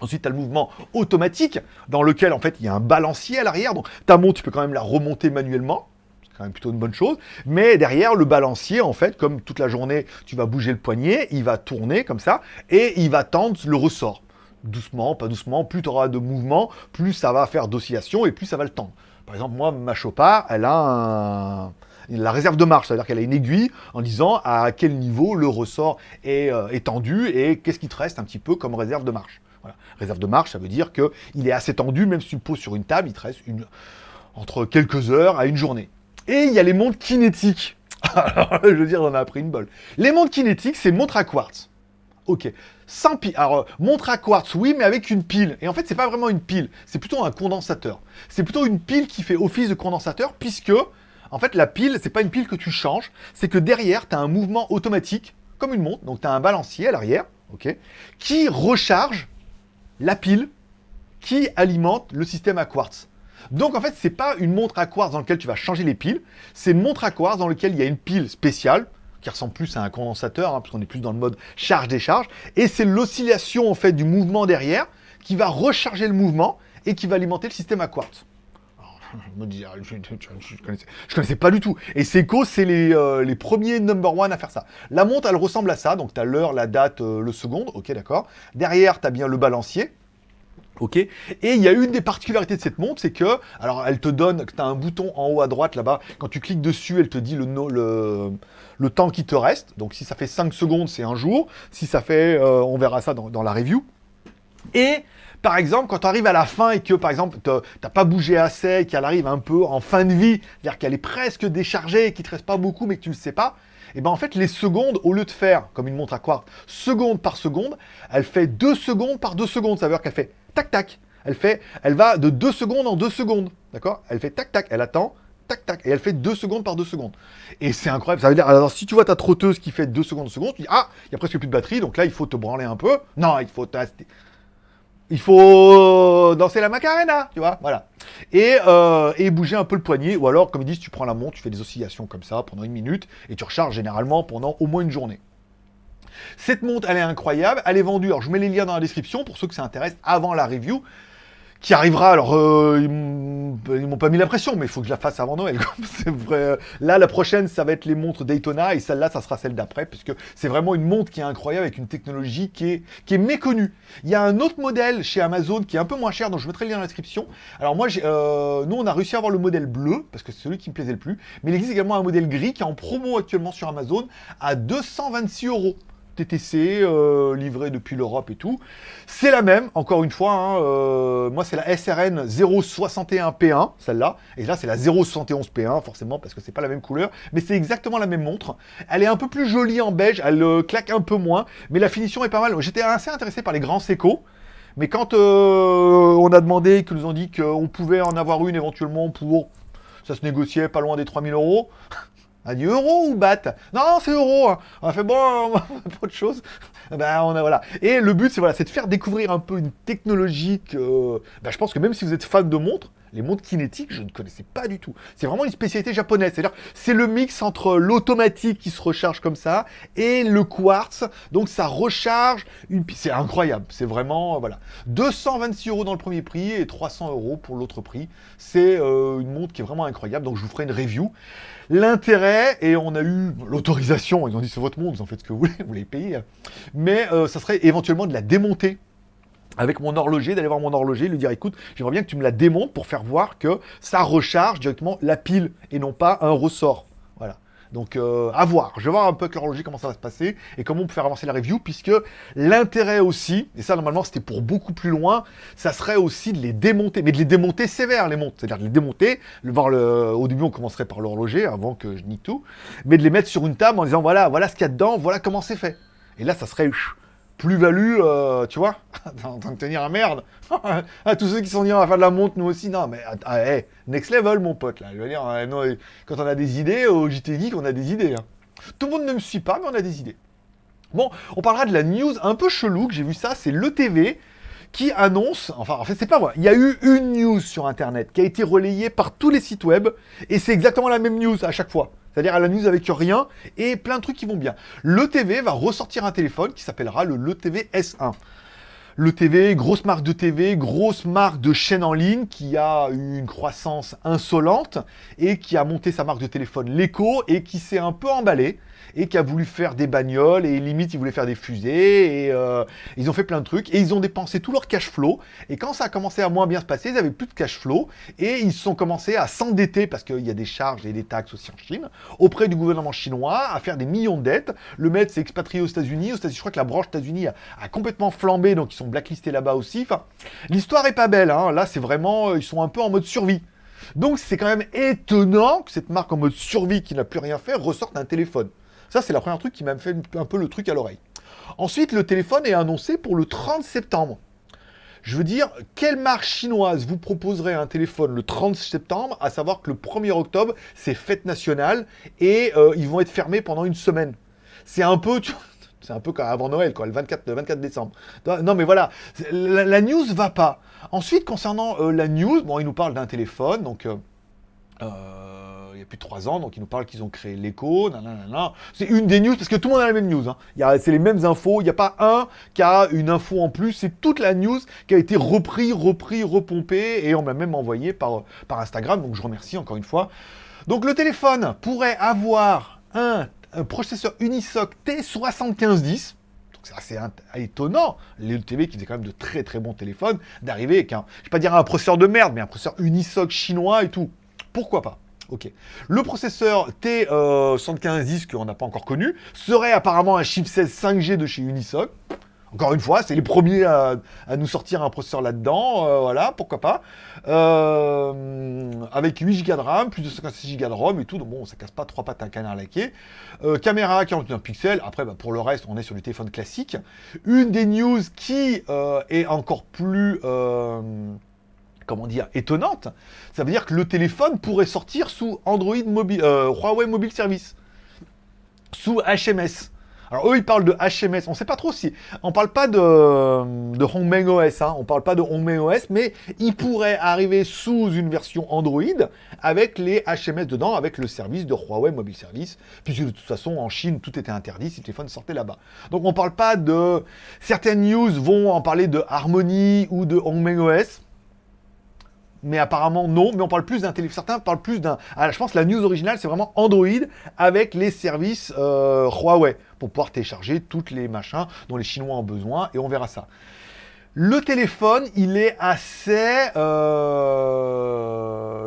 Speaker 1: Ensuite, tu as le mouvement automatique, dans lequel, en fait, il y a un balancier à l'arrière. Donc, ta montre, tu peux quand même la remonter manuellement. C'est quand même plutôt une bonne chose. Mais derrière, le balancier, en fait, comme toute la journée, tu vas bouger le poignet, il va tourner comme ça, et il va tendre le ressort. Doucement, pas doucement, plus tu auras de mouvement, plus ça va faire d'oscillation, et plus ça va le tendre. Par exemple, moi, ma Chopard, elle a la réserve de marche, c'est-à-dire qu'elle a une aiguille en disant à quel niveau le ressort est euh, étendu et qu'est-ce qui te reste un petit peu comme réserve de marche. Réserve de marche, ça veut dire qu'il est assez tendu, même si tu le poses sur une table, il te reste une, entre quelques heures à une journée. Et il y a les montres kinétiques. Je veux dire, on a appris une bol. Les montres kinétiques, c'est montre à quartz. Ok. Sans pile. Alors, montre à quartz, oui, mais avec une pile. Et en fait, c'est pas vraiment une pile. C'est plutôt un condensateur. C'est plutôt une pile qui fait office de condensateur, puisque, en fait, la pile, c'est pas une pile que tu changes. C'est que derrière, tu as un mouvement automatique, comme une montre. Donc, tu as un balancier à l'arrière, ok, qui recharge la pile qui alimente le système à quartz. Donc en fait, c'est pas une montre à quartz dans laquelle tu vas changer les piles, c'est une montre à quartz dans laquelle il y a une pile spéciale qui ressemble plus à un condensateur, hein, parce qu'on est plus dans le mode charge-décharge, et c'est l'oscillation en fait du mouvement derrière qui va recharger le mouvement et qui va alimenter le système à quartz. Je, ne connaissais, pas du tout. Et Seiko, c'est les, euh, les, premiers number one à faire ça. La montre, elle ressemble à ça. Donc, tu as l'heure, la date, euh, le seconde. Ok, d'accord. Derrière, tu as bien le balancier. Ok Et il y a une des particularités de cette montre, c'est que, alors elle te donne, tu as un bouton en haut à droite là-bas, quand tu cliques dessus, elle te dit le, le, le temps qui te reste. Donc si ça fait 5 secondes, c'est un jour. Si ça fait, euh, on verra ça dans, dans la review. Et par exemple, quand tu arrives à la fin et que, par exemple, tu n'as pas bougé assez, qu'elle arrive un peu en fin de vie, c'est-à-dire qu'elle est presque déchargée et qu'il ne te reste pas beaucoup mais que tu ne le sais pas, et eh ben en fait, les secondes, au lieu de faire, comme une montre à quartz, seconde par seconde, elle fait deux secondes par deux secondes. Ça veut dire qu'elle fait tac-tac. Elle fait, elle va de deux secondes en deux secondes. D'accord? Elle fait tac-tac. Elle attend, tac-tac. Et elle fait deux secondes par deux secondes. Et c'est incroyable. Ça veut dire, alors si tu vois ta trotteuse qui fait deux secondes en seconde, tu dis, ah, il y a presque plus de batterie, donc là, il faut te branler un peu. Non, il faut il faut danser la macarena, tu vois, voilà. Et, euh, et bouger un peu le poignet, ou alors, comme ils disent, tu prends la montre, tu fais des oscillations comme ça pendant une minute, et tu recharges généralement pendant au moins une journée. Cette montre, elle est incroyable, elle est vendue, alors je mets les liens dans la description pour ceux que ça intéresse avant la review, qui arrivera. Alors, euh, ils m'ont pas mis la pression, mais il faut que je la fasse avant Noël. vrai. Là, la prochaine, ça va être les montres Daytona, et celle-là, ça sera celle d'après, puisque c'est vraiment une montre qui est incroyable, avec une technologie qui est, qui est méconnue. Il y a un autre modèle chez Amazon qui est un peu moins cher, donc je mettrai le lien dans la description. Alors moi, euh, nous, on a réussi à avoir le modèle bleu, parce que c'est celui qui me plaisait le plus, mais il existe également un modèle gris qui est en promo actuellement sur Amazon à 226 euros. TTC, euh, livré depuis l'Europe et tout. C'est la même, encore une fois, hein, euh, moi c'est la SRN 061P1, celle-là, et là c'est la 071P1, forcément, parce que c'est pas la même couleur, mais c'est exactement la même montre. Elle est un peu plus jolie en beige, elle euh, claque un peu moins, mais la finition est pas mal. J'étais assez intéressé par les grands Seco, mais quand on a demandé, qu'ils nous ont dit qu'on pouvait en avoir une éventuellement pour... Ça se négociait pas loin des 3000 euros. A dit euro ou bat Non, c'est euro. Hein. On a fait bon, faire autre chose. Ben, on a voilà. Et le but, c'est voilà, de faire découvrir un peu une technologie que, ben, je pense que même si vous êtes fan de montres, les montres kinétiques, je ne connaissais pas du tout. C'est vraiment une spécialité japonaise. C'est-à-dire, c'est le mix entre l'automatique qui se recharge comme ça et le quartz. Donc, ça recharge une. C'est incroyable. C'est vraiment voilà. 226 euros dans le premier prix et 300 euros pour l'autre prix. C'est euh, une montre qui est vraiment incroyable. Donc, je vous ferai une review. L'intérêt, et on a eu l'autorisation, ils ont dit c'est votre montre, vous en faites ce que vous voulez, vous les payez, mais euh, ça serait éventuellement de la démonter avec mon horloger, d'aller voir mon horloger, lui dire écoute, j'aimerais bien que tu me la démontes pour faire voir que ça recharge directement la pile et non pas un ressort. Voilà. Donc euh, à voir. Je vais voir un peu avec l'horloger comment ça va se passer et comment on peut faire avancer la review, puisque l'intérêt aussi, et ça normalement c'était pour beaucoup plus loin, ça serait aussi de les démonter, mais de les démonter sévères les montres, c'est-à-dire de les démonter, le, voir au début on commencerait par l'horloger avant que je nie tout, mais de les mettre sur une table en disant voilà, voilà ce qu'il y a dedans, voilà comment c'est fait. Et là ça serait plus-value, euh, tu vois, en train de tenir à merde. à tous ceux qui sont dit on va faire de la montre, nous aussi, non, mais ah, next level, mon pote, là. Je veux dire, euh, quand on a des idées, au JT Geek, on a des idées. Hein. Tout le monde ne me suit pas, mais on a des idées. Bon, on parlera de la news un peu chelou, que j'ai vu ça, c'est l'ETV qui annonce, enfin en fait c'est pas vrai, il y a eu une news sur internet qui a été relayée par tous les sites web, et c'est exactement la même news à chaque fois. C'est-à-dire à la news avec rien et plein de trucs qui vont bien. Le TV va ressortir un téléphone qui s'appellera le Le TV S1. Le TV, grosse marque de TV, grosse marque de chaîne en ligne qui a eu une croissance insolente et qui a monté sa marque de téléphone L'Echo et qui s'est un peu emballé et qui a voulu faire des bagnoles et limite ils voulaient faire des fusées et euh, ils ont fait plein de trucs et ils ont dépensé tout leur cash flow et quand ça a commencé à moins bien se passer, ils avaient plus de cash flow et ils sont commencé à s'endetter parce qu'il y a des charges et des taxes aussi en Chine auprès du gouvernement chinois à faire des millions de dettes. Le maître s'est expatrié aux États-Unis, aux États-Unis, je crois que la branche États-Unis a, complètement flambé donc ils sont blacklistés là-bas aussi. L'histoire est pas belle, hein. là c'est vraiment, ils sont un peu en mode survie. Donc c'est quand même étonnant que cette marque en mode survie qui n'a plus rien fait ressorte un téléphone. Ça, c'est la première truc qui m'a fait un peu le truc à l'oreille. Ensuite, le téléphone est annoncé pour le 30 septembre. Je veux dire, quelle marque chinoise vous proposerait un téléphone le 30 septembre, à savoir que le 1er octobre, c'est fête nationale, et euh, ils vont être fermés pendant une semaine? C'est un peu... C'est un peu comme avant Noël, quoi, le 24, 24 décembre. Non, mais voilà, la, la news va pas. Ensuite, concernant euh, la news, bon, il nous parle d'un téléphone, donc... Euh, il y a plus de 3 ans, donc ils nous parlent qu'ils ont créé l'écho, c'est une des news, parce que tout le monde a la même news, hein. c'est les mêmes infos, il n'y a pas un qui a une info en plus, c'est toute la news qui a été repris, repris, repompée, et on m'a même envoyé par, par Instagram, donc je remercie encore une fois. Donc le téléphone pourrait avoir un, processeur Unisoc T7510, c'est assez étonnant, les qui faisait quand même de très très bons téléphones, d'arriver avec un, je vais pas dire un processeur de merde, mais un processeur Unisoc chinois et tout. Pourquoi pas? Ok. Le processeur T7510, qu'on n'a pas encore connu, serait apparemment un chipset 5G de chez Unisoc. Encore une fois, c'est les premiers à, nous sortir un processeur là-dedans, euh, voilà, pourquoi pas. Euh, avec 8 Go de RAM, plus de 56 Go de ROM et tout, donc bon, ça casse pas trois pattes à un canard laqué. Euh, caméra 41 pixels, après bah, pour le reste, on est sur du téléphone classique. Une des news qui est encore plus comment dire, étonnante, ça veut dire que le téléphone pourrait sortir sous Android mobile, euh, Huawei Mobile Service, sous HMS. Alors eux, ils parlent de HMS. On sait pas trop si... On parle pas de, de Hongmeng OS, hein. on parle pas de Hongmeng OS, mais il pourrait arriver sous une version Android avec les HMS dedans, avec le service de Huawei Mobile Service, puisque de toute façon, en Chine, tout était interdit si le téléphone sortait là-bas. Donc on parle pas de... Certaines news vont en parler de Harmony ou de Hongmeng OS, mais apparemment non, mais on parle plus d'un téléphone. Certains parlent plus d'un. Ah, je pense que la news originale, c'est vraiment Android avec les services euh, Huawei pour pouvoir télécharger toutes les machins dont les Chinois ont besoin et on verra ça. Le téléphone, il est assez. Euh...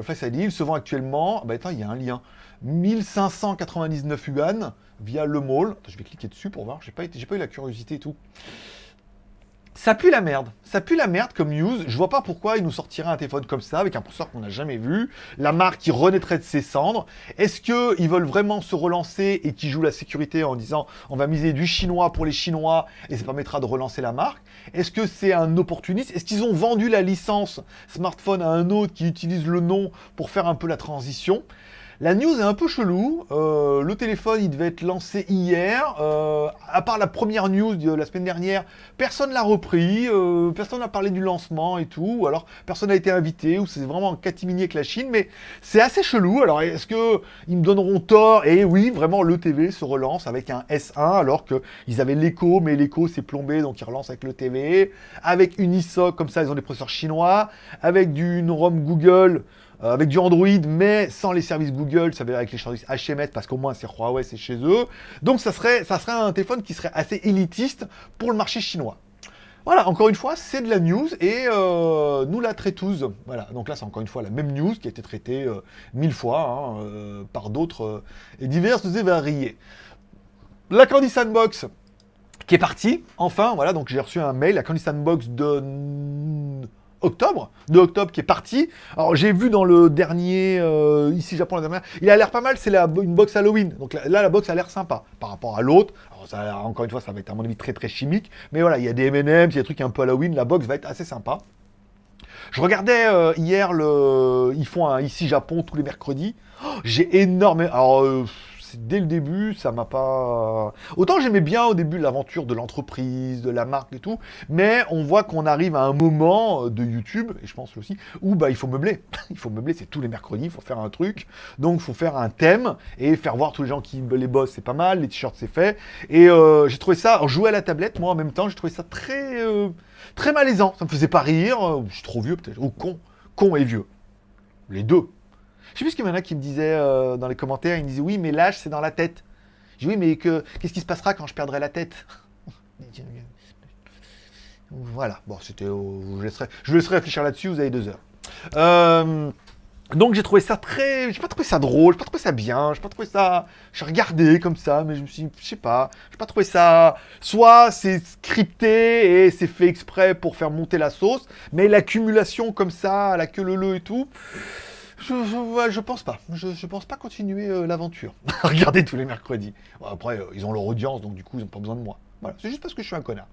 Speaker 1: Face ID, il se vend actuellement. Bah attends, il y a un lien. 1599 yuan via le mall. je vais cliquer dessus pour voir. J'ai pas, pas eu la curiosité et tout. Ça pue la merde. Ça pue la merde comme news. Je vois pas pourquoi ils nous sortiraient un téléphone comme ça, avec un processeur qu'on n'a jamais vu. La marque qui renaîtrait de ses cendres. Est-ce qu'ils veulent vraiment se relancer et qui jouent la sécurité en disant on va miser du chinois pour les chinois et ça permettra de relancer la marque? Est-ce que c'est un opportuniste? Est-ce qu'ils ont vendu la licence smartphone à un autre qui utilise le nom pour faire un peu la transition? La news est un peu chelou. Euh, le téléphone, il devait être lancé hier. Euh, à part la première news de la semaine dernière, personne l'a repris. Euh, personne n'a parlé du lancement et tout. Ou alors, personne n'a été invité. Ou c'est vraiment un catimini avec la Chine. Mais c'est assez chelou. Alors, est-ce qu'ils me donneront tort? Et oui, vraiment, le TV se relance avec un S1. Alors qu'ils avaient l'écho, mais l'écho s'est plombé. Donc, ils relancent avec le TV. Avec une ISOC, comme ça, ils ont des processeurs chinois. Avec du ROM Google. Euh, avec du Android, mais sans les services Google, ça veut dire avec les services HMS, parce qu'au moins c'est Huawei, c'est chez eux. Donc ça serait, ça serait un téléphone qui serait assez élitiste pour le marché chinois. Voilà, encore une fois, c'est de la news et euh, nous la traitons. Voilà, donc là c'est encore une fois la même news qui a été traitée euh, mille fois hein, par d'autres et diverses et variées. La Candy Sandbox qui est partie, enfin, voilà, donc j'ai reçu un mail, la Candy Sandbox de octobre, de octobre qui est parti. Alors j'ai vu dans le dernier, euh, ici Japon la dernière, il a l'air pas mal, c'est une box Halloween. Donc là, la box a l'air sympa par rapport à l'autre. Encore une fois, ça va être à mon avis très très chimique. Mais voilà, il y a des M&M's, il y a des trucs un peu Halloween, la box va être assez sympa. Je regardais euh, hier, le... ils font un ici Japon tous les mercredis. Oh, j'ai énormément... Alors, euh, dès le début, ça m'a pas... Autant j'aimais bien au début l'aventure de l'entreprise, de la marque et tout, mais on voit qu'on arrive à un moment de YouTube, et je pense aussi, où bah, il faut meubler. il faut meubler, c'est tous les mercredis, il faut faire un truc. Donc il faut faire un thème et faire voir tous les gens qui les bossent, c'est pas mal, les t-shirts c'est fait. Et euh, j'ai trouvé ça, jouer à la tablette, moi en même temps, j'ai trouvé ça très, euh, très malaisant. Ça me faisait pas rire, je suis trop vieux peut-être, ou con, con et vieux. Les deux. Je sais plus ce qu'il y en a qui me disaient euh, dans les commentaires, ils me disaient oui, mais l'âge c'est dans la tête. Je dis oui, mais que, qu'est-ce qui se passera quand je perdrai la tête? Voilà, bon, c'était. je, laisserai, je vous laisserai réfléchir là-dessus, vous avez deux heures. Euh, donc j'ai trouvé ça très. J'ai pas trouvé ça drôle, j'ai pas trouvé ça bien, j'ai pas trouvé ça. J'ai regardé comme ça, mais je me suis je sais pas, j'ai pas trouvé ça. Soit c'est scripté et c'est fait exprès pour faire monter la sauce, mais l'accumulation comme ça, la queue le et tout. Je, pense pas. Je, pense pas continuer euh, l'aventure. Regardez tous les mercredis. après, euh, ils ont leur audience, donc du coup, ils n'ont pas besoin de moi. Voilà, c'est juste parce que je suis un connard.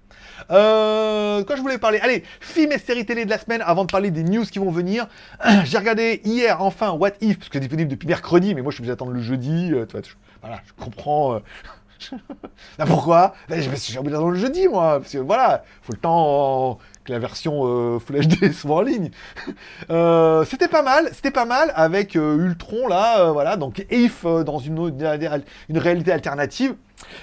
Speaker 1: Euh, quand je voulais parler, allez, film et série télé de la semaine, avant de parler des news qui vont venir. J'ai regardé hier, enfin, What If, parce que c'est disponible depuis mercredi, mais moi je suis obligé d'attendre le jeudi. voilà, je comprends. Bah, pourquoi? Je suis obligé d'attendre le jeudi, moi. Parce que voilà, il faut le temps la version euh, Full HD soit en ligne. Euh, c'était pas mal, c'était pas mal avec euh, Ultron là, voilà, donc If dans une, une réalité alternative.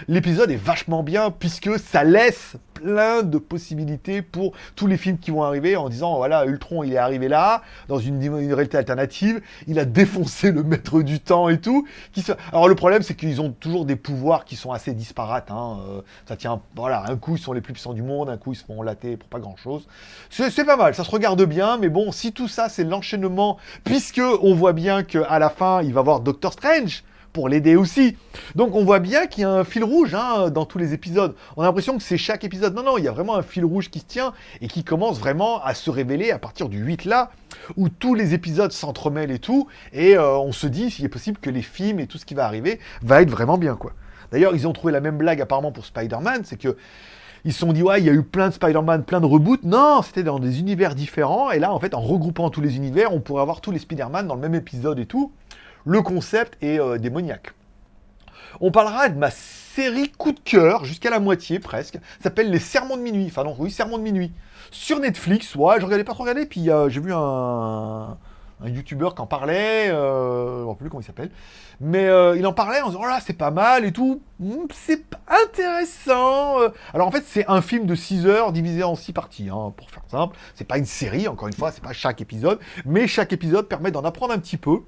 Speaker 1: L'épisode est vachement bien puisque ça laisse plein de possibilités pour tous les films qui vont arriver en disant voilà Ultron il est arrivé là dans une, réalité alternative il a défoncé le maître du temps et tout qui alors le problème c'est qu'ils ont toujours des pouvoirs qui sont assez disparates hein. Euh, ça tient voilà un coup ils sont les plus puissants du monde un coup ils se font latter pour pas grand chose c'est pas mal ça se regarde bien mais bon si tout ça c'est l'enchaînement puisque on voit bien qu'à la fin il va voir Doctor Strange pour l'aider aussi. Donc on voit bien qu'il y a un fil rouge hein, dans tous les épisodes. On a l'impression que c'est chaque épisode. Non, non, il y a vraiment un fil rouge qui se tient et qui commence vraiment à se révéler à partir du 8 là, où tous les épisodes s'entremêlent et tout. Et euh, on se dit, s'il est possible que les films et tout ce qui va arriver va être vraiment bien, quoi. D'ailleurs, ils ont trouvé la même blague apparemment pour Spider-Man, c'est que ils se sont dit, ouais, il y a eu plein de Spider-Man, plein de reboots. Non, c'était dans des univers différents. Et là, en fait, en regroupant tous les univers, on pourrait avoir tous les Spider-Man dans le même épisode et tout le concept est euh, démoniaque. On parlera de ma série coup de cœur, jusqu'à la moitié presque. S'appelle Les Sermons de minuit. Enfin non, oui, Sermons de minuit. Sur Netflix, ouais, je regardais pas trop regarder, puis euh, j'ai vu un, un youtubeur qui en parlait, euh, je ne sais plus comment il s'appelle, mais euh, il en parlait en disant oh là c'est pas mal et tout, Hmm, c'est intéressant. euh. Alors en fait c'est un film de 6 heures divisé en 6 parties, hein, pour faire simple. C'est pas une série, encore une fois, c'est pas chaque épisode, mais chaque épisode permet d'en apprendre un petit peu.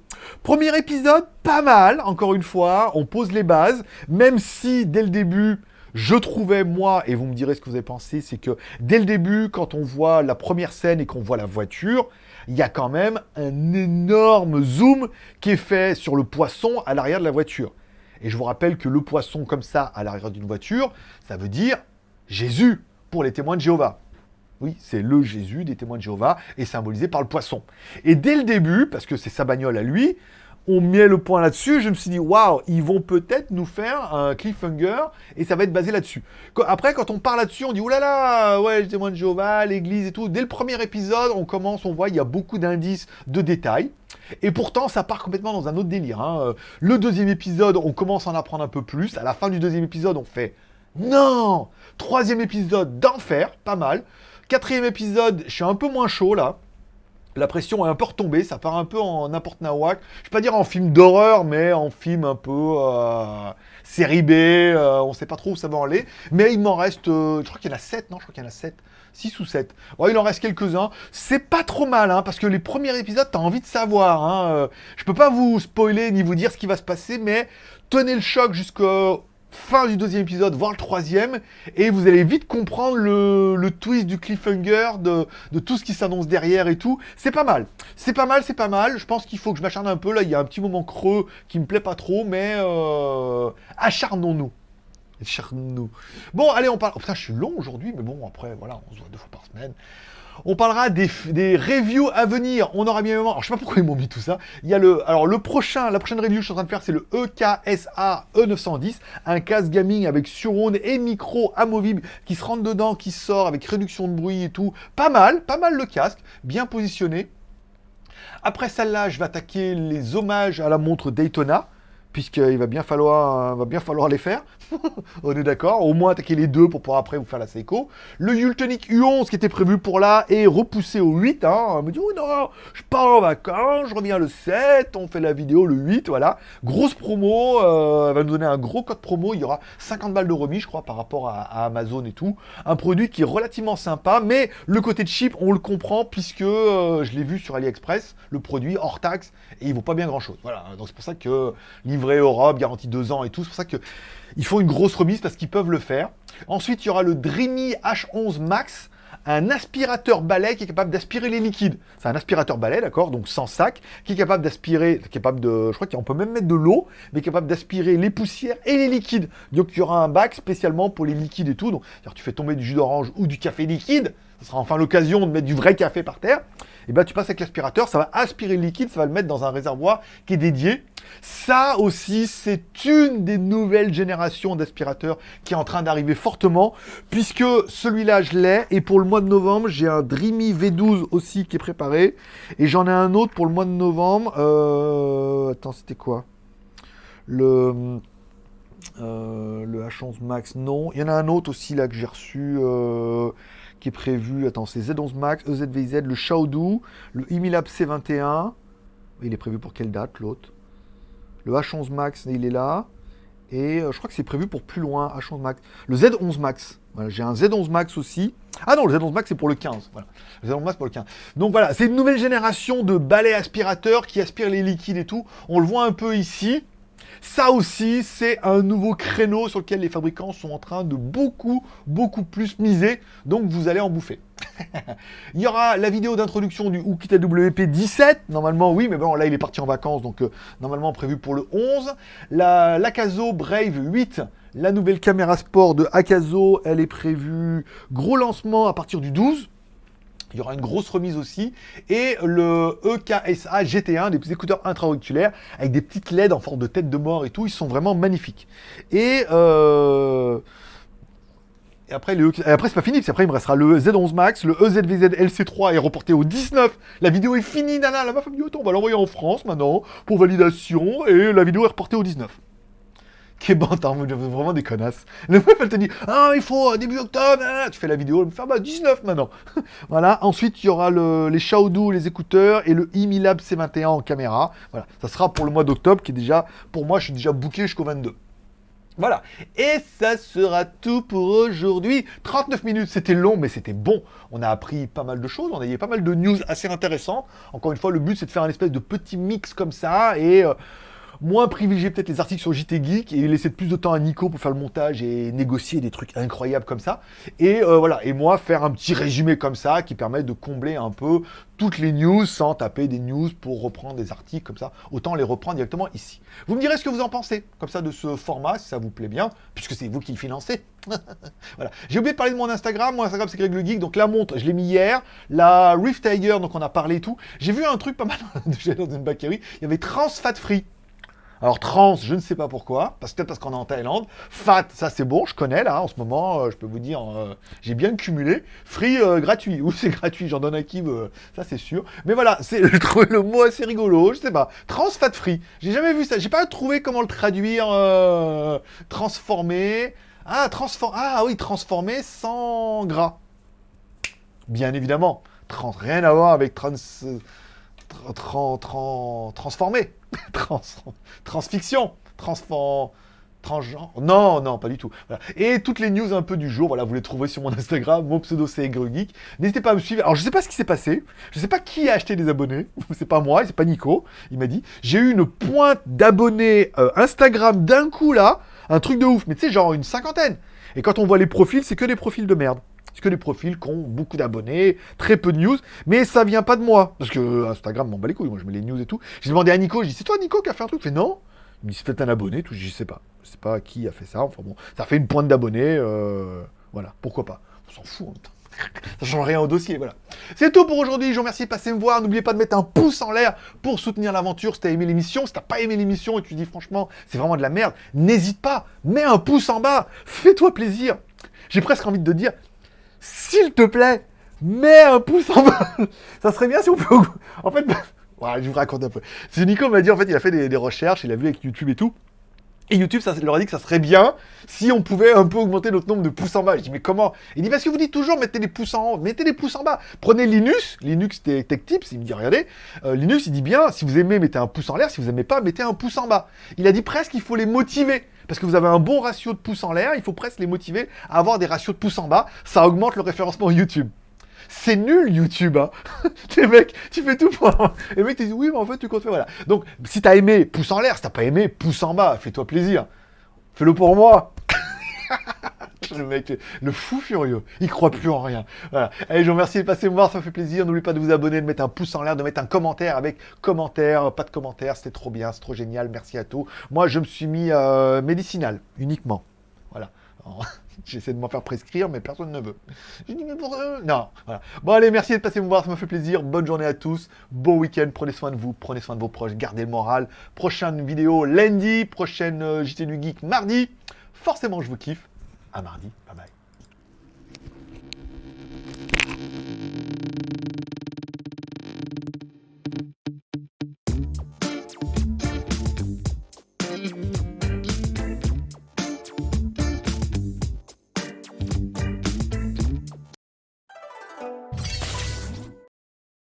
Speaker 1: Premier épisode, pas mal, encore une fois, on pose les bases, même si dès le début je trouvais, moi, et vous me direz ce que vous avez pensé, c'est que dès le début, quand on voit la première scène et qu'on voit la voiture, il y a quand même un énorme zoom qui est fait sur le poisson à l'arrière de la voiture. Et je vous rappelle que le poisson comme ça à l'arrière d'une voiture, ça veut dire Jésus pour les témoins de Jéhovah. Oui, c'est le Jésus des témoins de Jéhovah et symbolisé par le poisson. Et dès le début, parce que c'est sa bagnole à lui, on met le point là-dessus. Je me suis dit, waouh, ils vont peut-être nous faire un cliffhanger et ça va être basé là-dessus. Après, quand on parle là-dessus, on dit, oulala, ouais, les témoins de Jéhovah, l'église et tout. Dès le premier épisode, on commence, on voit, il y a beaucoup d'indices, de détails. Et pourtant, ça part complètement dans un autre délire. hein. Le deuxième épisode, on commence à en apprendre un peu plus. À la fin du deuxième épisode, on fait non Troisième épisode d'enfer, pas mal. Quatrième épisode, je suis un peu moins chaud là. La pression est un peu retombée, ça part un peu en n'importe nawak. Je vais pas dire en film d'horreur, mais en film un peu euh, série B, euh, on sait pas trop où ça va aller. Mais il m'en reste, euh, je crois qu'il y en a 7, non Je crois qu'il y en a 7. 6 ou 7. Ouais, il en reste quelques-uns. C'est pas trop mal, hein, parce que les premiers épisodes, t'as envie de savoir. Hein. Je peux pas vous spoiler ni vous dire ce qui va se passer, mais tenez le choc jusqu'au fin du deuxième épisode, voire le troisième, et vous allez vite comprendre le, twist du cliffhanger, de, de tout ce qui s'annonce derrière et tout. C'est pas mal. C'est pas mal, c'est pas mal. Je pense qu'il faut que je m'acharne un peu. Là, il y a un petit moment creux qui me plaît pas trop, mais euh, acharnons-nous. Acharnons-nous. Bon, allez, on parle. Oh, putain, je suis long aujourd'hui, mais bon, après, voilà, on se voit deux fois par semaine. On parlera des, des reviews à venir. On aura bien évidemment. Alors, je sais pas pourquoi ils m'ont mis tout ça. Il y a le. Alors, le prochain, la prochaine review que je suis en train de faire, c'est le EKSA E910, un casque gaming avec surround et micro amovible qui se rentre dedans, qui sort avec réduction de bruit et tout. Pas mal, pas mal le casque, bien positionné. Après celle-là, je vais attaquer les hommages à la montre Daytona, puisqu'il va bien falloir les faire. On est d'accord Au moins attaquer les deux pour pouvoir après vous faire la Seiko. Le Yultonic U11 qui était prévu pour là est repoussé au 8. Hein. On me dit, oh non, je pars en vacances, je reviens le 7, on fait la vidéo le 8, voilà. Grosse promo, euh, elle va nous donner un gros code promo, il y aura 50 balles de remise, je crois, par rapport à, Amazon et tout. Un produit qui est relativement sympa, mais le côté chip, on le comprend, puisque euh, je l'ai vu sur AliExpress, le produit hors taxe, et il vaut pas bien grand-chose. Voilà, donc c'est pour ça que livré Europe, garantie 2 ans et tout, c'est pour ça que ils font une grosse remise parce qu'ils peuvent le faire. Ensuite, il y aura le Dreamy H11 Max, un aspirateur balai qui est capable d'aspirer les liquides. C'est un aspirateur balai, d'accord, donc sans sac, qui est capable d'aspirer, capable de, je crois qu'on peut même mettre de l'eau, mais capable d'aspirer les poussières et les liquides. Donc il y aura un bac spécialement pour les liquides et tout. Donc, tu fais tomber du jus d'orange ou du café liquide, ce sera enfin l'occasion de mettre du vrai café par terre. Et ben tu passes avec l'aspirateur, ça va aspirer le liquide, ça va le mettre dans un réservoir qui est dédié. Ça aussi, c'est une des nouvelles générations d'aspirateurs qui est en train d'arriver fortement, puisque celui-là, je l'ai, et pour le mois de novembre, j'ai un Dreamy V12 aussi qui est préparé, et j'en ai un autre pour le mois de novembre. Euh... Attends, c'était quoi? Le... euh, le H11 Max, non. Il y en a un autre aussi là que j'ai reçu, euh, qui est prévu. Attends, c'est Z11 Max, EZVZ, le Shaodu, le Imilab C21. Il est prévu pour quelle date l'autre? Le H11 Max, il est là. Et euh, je crois que c'est prévu pour plus loin, H11 Max. Le Z11 Max. Voilà, j'ai un Z11 Max aussi. Ah non, le Z11 Max c'est pour le 15. Voilà. Le Z11 Max pour le 15. Donc voilà, c'est une nouvelle génération de balais aspirateurs qui aspirent les liquides et tout. On le voit un peu ici. Ça aussi, c'est un nouveau créneau sur lequel les fabricants sont en train de beaucoup, beaucoup plus miser. Donc vous allez en bouffer. il y aura la vidéo d'introduction du Hookit AWP 17. Normalement, oui, mais bon, là, il est parti en vacances, donc euh, normalement prévu pour le 11. La l'Akazo Brave 8, la nouvelle caméra sport de Akazo, elle est prévue gros lancement à partir du 12. Il y aura une grosse remise aussi. Et le E EKSA GT1, des écouteurs intra-auriculaires, avec des petites LED en forme de tête de mort et tout. Ils sont vraiment magnifiques. Et, euh, et après, c'est pas fini, parce qu'après, il me restera le Z11 Max, le E EZVZ LC3 est reporté au 19. La vidéo est finie, nana. La meuf a dit, on va l'envoyer en France maintenant, pour validation. Et la vidéo est reportée au 19. Qui est bon, t'as vraiment des connasses. Le meuf, elle te dit, ah, il faut début octobre, tu fais la vidéo, elle me fait, ah, bah, 19 maintenant. voilà, ensuite, il y aura le, les Xiaodu, les écouteurs, et le Imilab C21 en caméra. Voilà, ça sera pour le mois d'octobre, qui est déjà, pour moi, je suis déjà booké jusqu'au 22. Voilà. Et ça sera tout pour aujourd'hui. 39 minutes, c'était long, mais c'était bon. On a appris pas mal de choses, on a eu pas mal de news assez intéressantes. Encore une fois, le but, c'est de faire un espèce de petit mix comme ça, et... Euh, moins privilégier peut-être les articles sur JT Geek et laisser plus de temps à Nico pour faire le montage et négocier des trucs incroyables comme ça. Et euh, voilà, et moi faire un petit résumé comme ça qui permet de combler un peu toutes les news sans taper des news pour reprendre des articles comme ça. Autant les reprendre directement ici. Vous me direz ce que vous en pensez, comme ça, de ce format, si ça vous plaît bien, puisque c'est vous qui le financez. voilà. J'ai oublié de parler de mon Instagram. Mon Instagram, c'est Greg le Geek. Donc la montre, je l'ai mis hier. La Rift Tiger, donc on a parlé et tout. J'ai vu un truc pas mal dans une bakery. Il y avait Trans Fat Free. Alors trans, je ne sais pas pourquoi, parce peut-être parce qu'on est en Thaïlande. Fat, ça c'est bon, je connais là, en ce moment, euh, je peux vous dire, euh, j'ai bien cumulé. Free, euh, gratuit, ou c'est gratuit, j'en donne à qui, ça c'est sûr. Mais voilà, c'est le mot assez rigolo, je sais pas. Trans fat free, j'ai jamais vu ça, j'ai pas trouvé comment le traduire, transformé. Ah, transform... ah oui, transformé sans gras. Bien évidemment, trans, rien à voir avec trans... trans... transformé. Trans, transfiction, transgenre. Non, non, pas du tout. Et toutes les news un peu du jour, voilà, vous les trouverez sur mon Instagram, mon pseudo c'est Geek. N'hésitez pas à me suivre. Alors, je sais pas ce qui s'est passé. Je sais pas qui a acheté des abonnés. C'est pas moi, c'est pas Nico. Il m'a dit. J'ai eu une pointe d'abonnés euh, Instagram d'un coup là. Un truc de ouf. Mais tu sais, genre une cinquantaine. Et quand on voit les profils, c'est que des profils de merde. Que des profils qui ont beaucoup d'abonnés, très peu de news, mais ça vient pas de moi. Parce que Instagram m'en bat les couilles, moi je mets les news et tout. J'ai demandé à Nico, j'ai dit, c'est toi Nico qui a fait un truc? Il fait non. Il me dit, c'est peut-être un abonné, tout. Je sais pas. Je sais pas qui a fait ça. Enfin bon, ça fait une pointe d'abonnés. Euh, voilà, pourquoi pas? On s'en fout temps. Ça change rien au dossier, voilà. C'est tout pour aujourd'hui, je vous remercie de passer me voir. N'oubliez pas de mettre un pouce en l'air pour soutenir l'aventure si t'as aimé l'émission. Si t'as pas aimé l'émission et tu dis franchement, c'est vraiment de la merde, n'hésite pas, mets un pouce en bas, fais-toi plaisir. J'ai presque envie de dire, s'il te plaît, mets un pouce en bas. ça serait bien si on peut... En fait, je vous raconte un peu. C'est Nico m'a dit, en fait, il a fait des, recherches, il a vu avec YouTube et tout. Et YouTube, ça leur a dit que ça serait bien si on pouvait un peu augmenter notre nombre de pouces en bas. Je dis, mais comment? Il dit, parce que vous dites toujours, mettez les pouces en haut, mettez les pouces en bas. Prenez Linux, Linux Tech Tips, il me dit, regardez, euh, Linux, il dit bien, si vous aimez, mettez un pouce en l'air, si vous aimez pas, mettez un pouce en bas. Il a dit presque qu'il faut les motiver. Parce que vous avez un bon ratio de pouces en l'air, il faut presque les motiver à avoir des ratios de pouces en bas. Ça augmente le référencement YouTube. C'est nul YouTube, hein. Les mecs, tu fais tout pour... Les mecs te disent, oui, mais en fait, tu comptes faire, voilà. Donc, si t'as aimé, pouce en l'air. Si t'as pas aimé, pouce en bas. Fais-toi plaisir. Fais-le pour moi. le mec, le fou furieux, il croit plus en rien. Voilà. Allez, je vous remercie de passer me voir, ça fait plaisir. N'oubliez pas de vous abonner, de mettre un pouce en l'air, de mettre un commentaire avec commentaire, pas de commentaire, c'était trop bien, c'est trop génial, merci à tous. Moi, je me suis mis euh, médicinal, uniquement. Voilà. J'essaie de m'en faire prescrire, mais personne ne veut. Mais pour Non, voilà. Bon, allez, merci de passer me voir, ça m'a fait plaisir. Bonne journée à tous. Bon week-end. Prenez soin de vous, prenez soin de vos proches, gardez le moral. Prochaine vidéo lundi, prochaine euh, JT du Geek mardi. Forcément, je vous kiffe. À mardi. Bye bye.